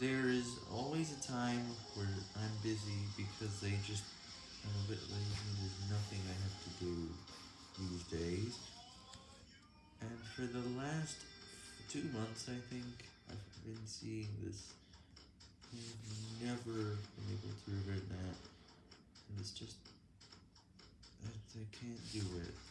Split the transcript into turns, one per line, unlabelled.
there is always a time where I'm busy because they just, I'm a bit lazy, there's nothing I have to do these days. And for the last two months, I think, I've been seeing this. I've never been able to revert that. And it's just, I, I can't do it.